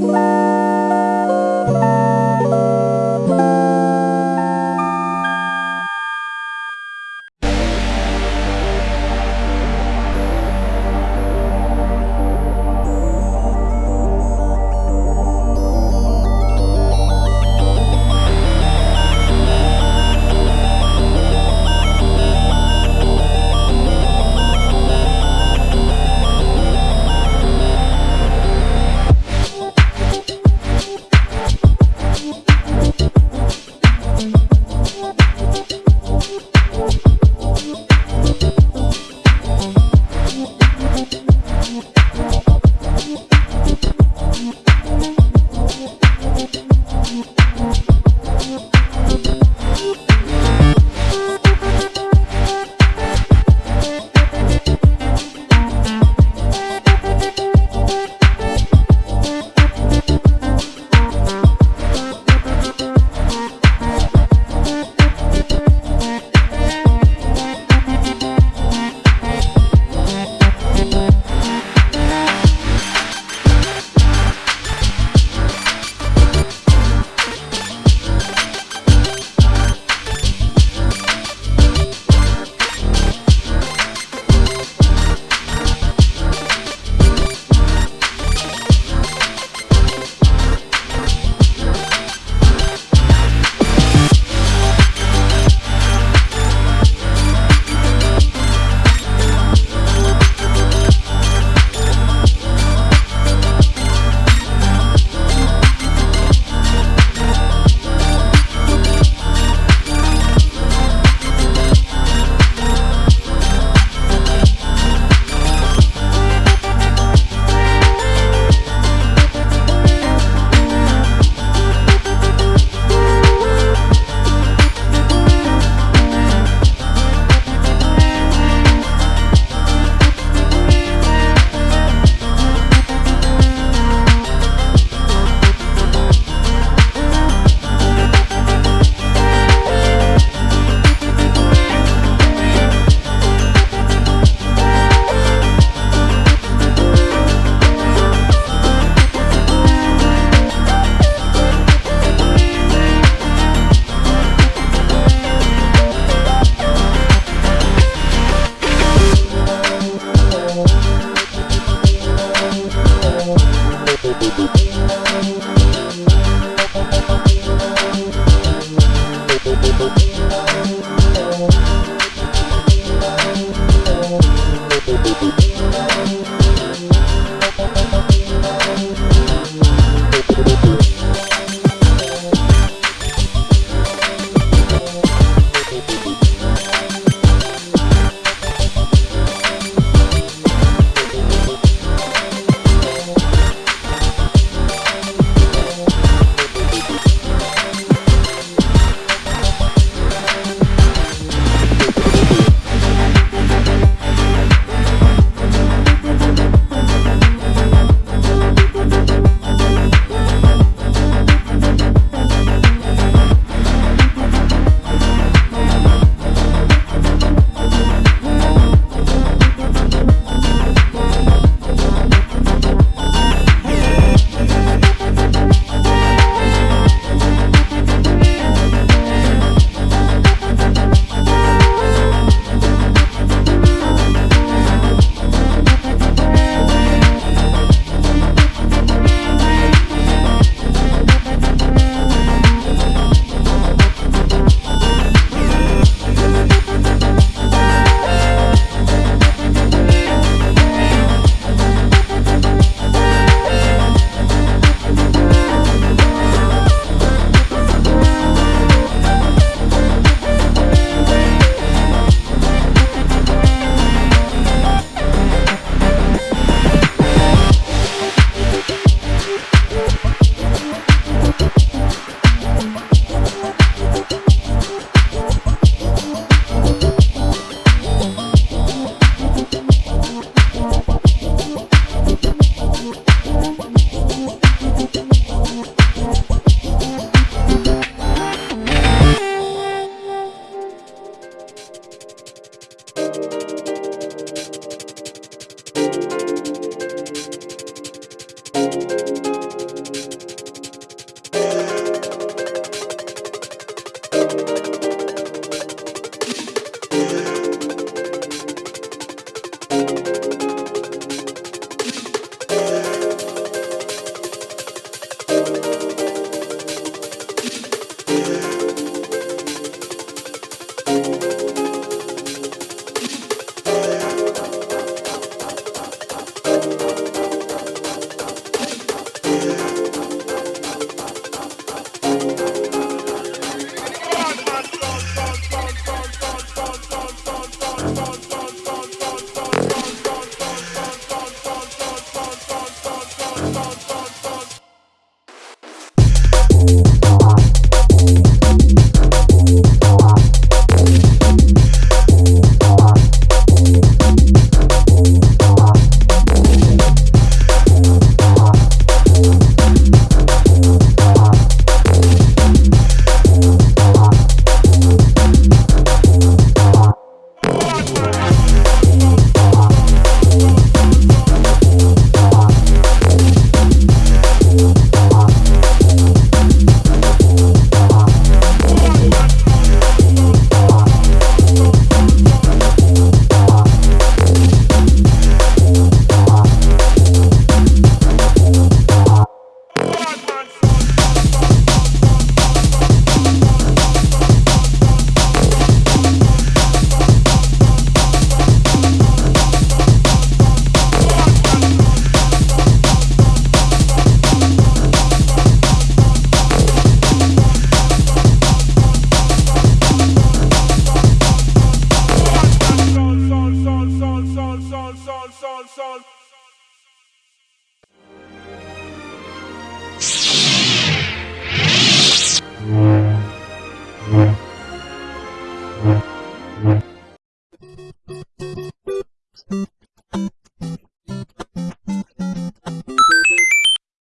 Bye. Música